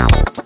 now.